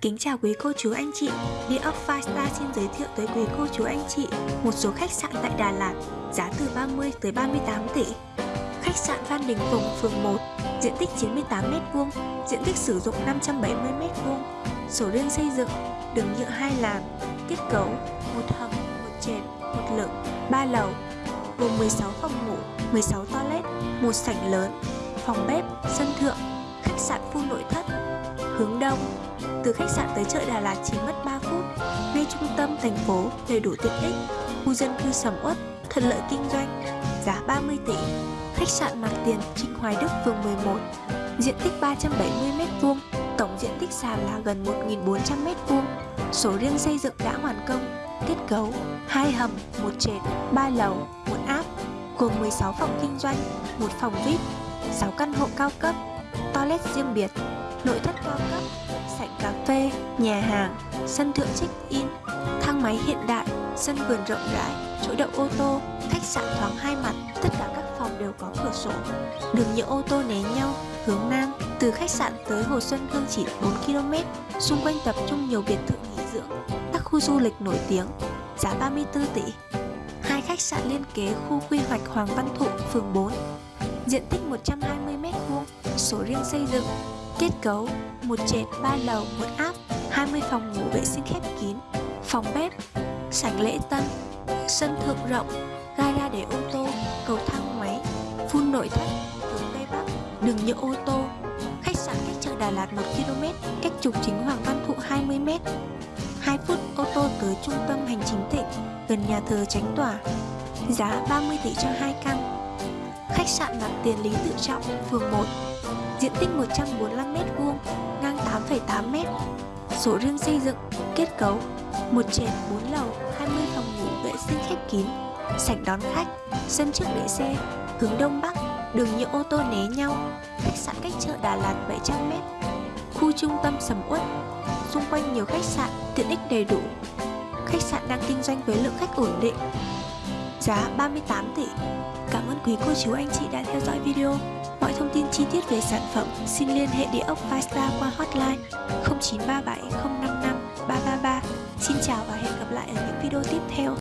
Kính chào quý cô chú anh chị, Địa ốc Five Star xin giới thiệu tới quý cô chú anh chị một số khách sạn tại Đà Lạt, giá từ 30 tới 38 tỷ. Khách sạn Phan Đình Phùng, phường 1, diện tích 98m2, diện tích sử dụng 570m2, sổ riêng xây dựng, đường nhựa hai làn, kết cấu một hầm, một trệt, một lửng, ba lầu, gồm 16 phòng ngủ, 16 toilet, một sảnh lớn, phòng bếp, sân thượng, khách sạn full nội thất, hướng đông. Từ khách sạn tới chợ Đà Lạt chỉ mất 3 phút, ngay trung tâm thành phố đầy đủ tiện ích, khu dân cư sầm uất, thuận lợi kinh doanh, giá 30 tỷ. Khách sạn Mặt Tiền Trinh Hoài Đức phường 11, diện tích 370m2, tổng diện tích sàn là gần 1.400m2, số riêng xây dựng đã hoàn công, kết cấu hai hầm, một trệt, ba lầu, một áp, gồm 16 phòng kinh doanh, một phòng VIP, 6 căn hộ cao cấp, toilet riêng biệt, nội thất cao cấp, cà phê, nhà hàng, sân thượng check-in, thang máy hiện đại, sân vườn rộng rãi, chỗ đậu ô tô, khách sạn thoáng hai mặt, tất cả các phòng đều có cửa sổ. Đường nhựa ô tô né nhau, hướng nam, từ khách sạn tới Hồ Xuân Hương chỉ 4 km, xung quanh tập trung nhiều biệt thự nghỉ dưỡng, các khu du lịch nổi tiếng, giá 34 tỷ. Hai khách sạn liên kế khu quy hoạch Hoàng Văn Thụ, phường 4, diện tích 120m2, số riêng xây dựng, kết cấu, một trệt, ba lầu, một áp, 20 phòng ngủ vệ sinh khép kín, phòng bếp, sảnh lễ tân, sân thượng rộng, gara để ô tô, cầu thang máy, phun nội thất, hướng Tây Bắc, đường nhựa ô tô, khách sạn cách chợ Đà Lạt 1 km, cách trục chính Hoàng Văn Thụ 20 m. 2 phút ô tô tới trung tâm hành chính tỉnh, gần nhà thờ Tránh Tỏa. Giá 30 tỷ cho hai căn. Khách sạn mặt tiền Lý Tự Trọng, phường 1, diện tích 145m2, ngang 8,8m. Số riêng xây dựng, kết cấu, một trệt 4 lầu, 20 phòng ngủ vệ sinh khép kín, sảnh đón khách, sân trước để xe, hướng đông bắc, đường nhựa ô tô né nhau, khách sạn cách chợ Đà Lạt 700m, khu trung tâm sầm uất, xung quanh nhiều khách sạn, tiện ích đầy đủ. Khách sạn đang kinh doanh với lượng khách ổn định. Giá 38 tỷ. Cảm ơn quý cô chú anh chị đã theo dõi video. Mọi thông chi tiết về sản phẩm, xin liên hệ địa ốc Firestar qua hotline 0937 055 333. Xin chào và hẹn gặp lại ở những video tiếp theo.